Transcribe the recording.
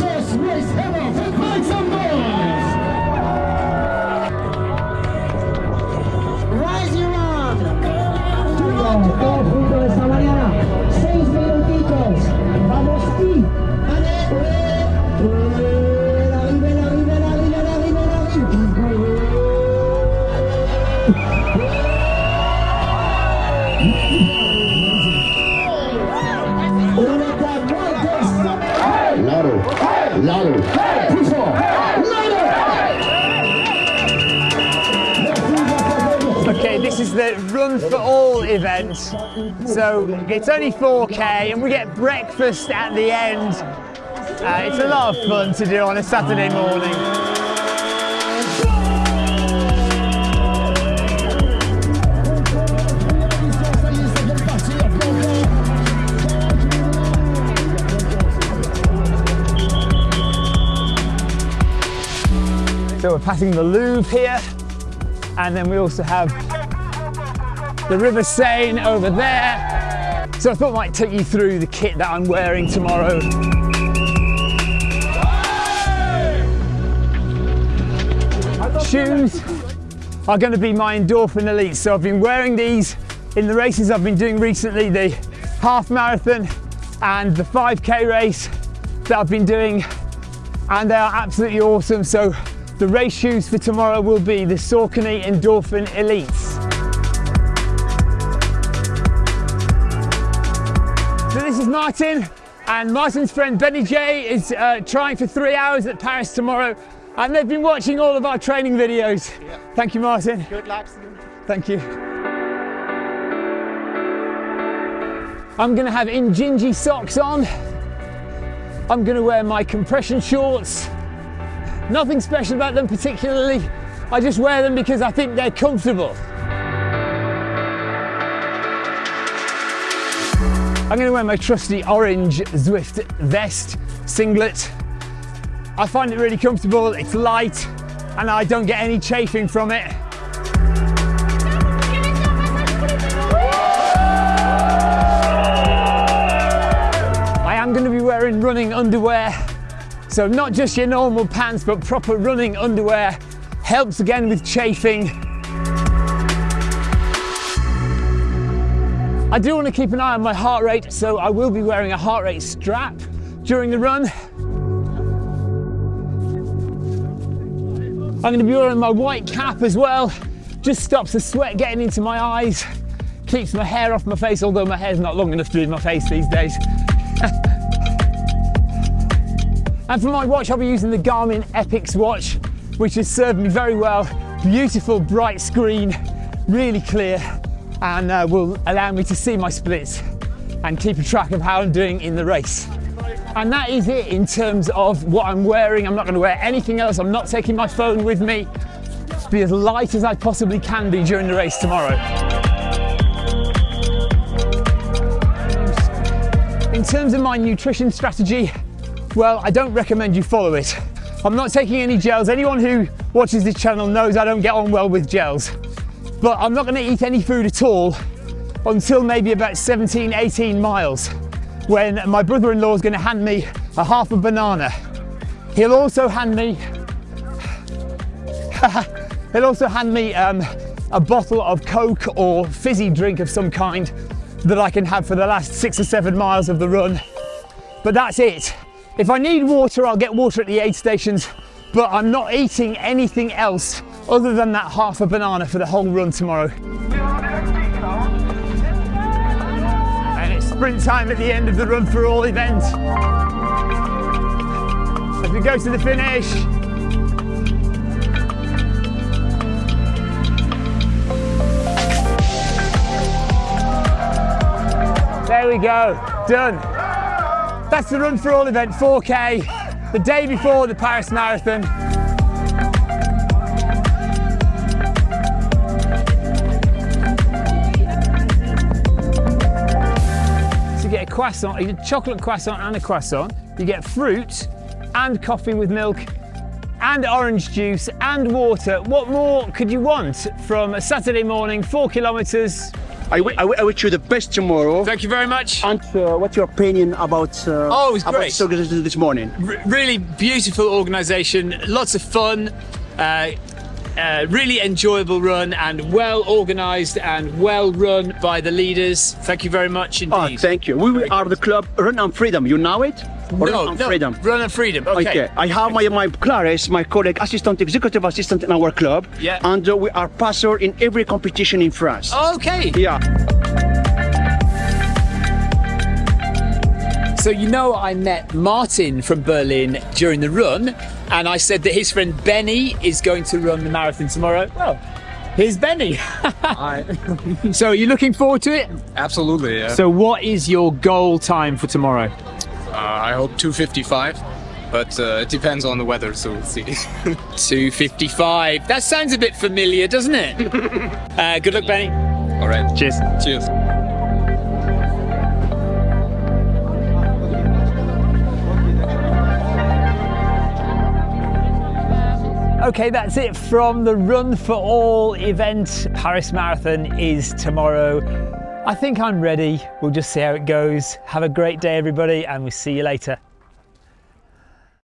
First race ever Mike is the Run for All events. So it's only 4K and we get breakfast at the end. Uh, it's a lot of fun to do on a Saturday morning. So we're passing the Louvre here, and then we also have the River Seine over there. So I thought I might take you through the kit that I'm wearing tomorrow. Shoes are going to be my Endorphin Elite. So I've been wearing these in the races I've been doing recently, the half marathon and the 5K race that I've been doing, and they are absolutely awesome. So the race shoes for tomorrow will be the Saucony Endorphin Elites. So this is Martin, and Martin's friend Benny J is uh, trying for three hours at Paris tomorrow, and they've been watching all of our training videos. Thank you, Martin. Good luck. Thank you. I'm going to have Injinji socks on. I'm going to wear my compression shorts. Nothing special about them particularly. I just wear them because I think they're comfortable. I'm to wear my trusty orange Zwift vest singlet. I find it really comfortable, it's light, and I don't get any chafing from it. I am going to be wearing running underwear. So not just your normal pants, but proper running underwear. Helps again with chafing. I do want to keep an eye on my heart rate, so I will be wearing a heart rate strap during the run. I'm going to be wearing my white cap as well. Just stops the sweat getting into my eyes. Keeps my hair off my face, although my hair's not long enough to be in my face these days. And for my watch, I'll be using the Garmin Epix watch, which has served me very well. Beautiful bright screen, really clear, and uh, will allow me to see my splits and keep a track of how I'm doing in the race. And that is it in terms of what I'm wearing. I'm not going to wear anything else. I'm not taking my phone with me. Just be as light as I possibly can be during the race tomorrow. In terms of my nutrition strategy, well, I don't recommend you follow it. I'm not taking any gels. Anyone who watches this channel knows I don't get on well with gels. But I'm not going to eat any food at all until maybe about 17, 18 miles when my brother-in-law is going to hand me a half a banana. He'll also hand me he'll also hand me um, a bottle of Coke or fizzy drink of some kind that I can have for the last six or seven miles of the run. But that's it. If I need water, I'll get water at the aid stations, but I'm not eating anything else other than that half a banana for the whole run tomorrow. And it's sprint time at the end of the Run for All event. As we go to the finish. There we go, done. That's the Run for All event, 4K, the day before the Paris Marathon. Get a croissant, a chocolate croissant and a croissant. You get fruit and coffee with milk and orange juice and water. What more could you want from a Saturday morning, four kilometres, I, I, wish you the best tomorrow. Thank you very much. And uh, what's your opinion about uh, Oh, it was about great. this morning? R- really beautiful organisation, lots of fun, uh, really enjoyable run, and well organised and well run by the leaders. Thank you very much indeed. Oh, thank you. We we are the club Run and Freedom. You know it? Run no, and no, Freedom. Run and freedom. Okay. Okay, I have my, my Clarice, my colleague, assistant, executive assistant in our club. Yeah. And uh, we are passer in every competition in France. Okay. Yeah. So you know I met Martin from Berlin during the run, and I said that his friend Benny is going to run the marathon tomorrow. Well, here's Benny. so are you looking forward to it? Absolutely, yeah. So what is your goal time for tomorrow? Uh, I hope 255, but uh, it depends on the weather, so we'll see. 255. That sounds a bit familiar, doesn't it? uh, good luck, Benny. All right. Cheers. Cheers. Okay, that's it from the Run for All event. Paris Marathon is tomorrow. I think I'm ready. We'll just see how it goes. Have a great day, everybody, and we'll see you later.